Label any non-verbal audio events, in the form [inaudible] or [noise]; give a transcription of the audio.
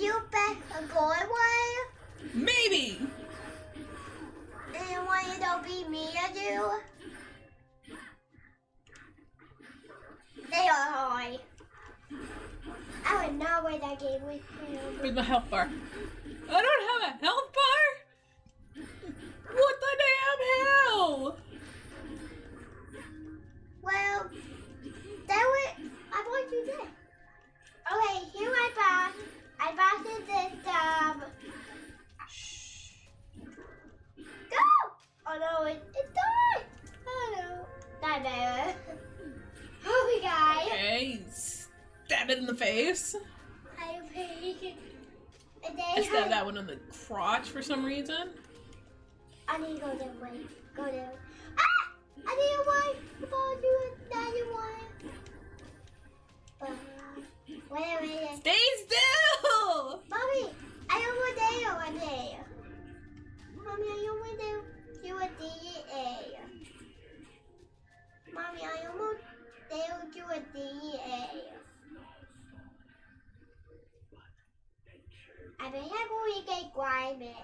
you bet a good one? Maybe. And one it'll be me and you? They are high. I would not win that game with him. Where's my health bar? Better. [laughs] Oh god. Okay, stab it in the face. I paid. And I then stabbed that one in the crotch for some reason. I need to go that way. Go there. Ah! I need a way. If I do another one. Uh, wait, wait, wait. Stay still! Mommy, I almost there one day. Mommy, I almost there. You a DEA. I almost there to a DEA. I bet going to get grimy.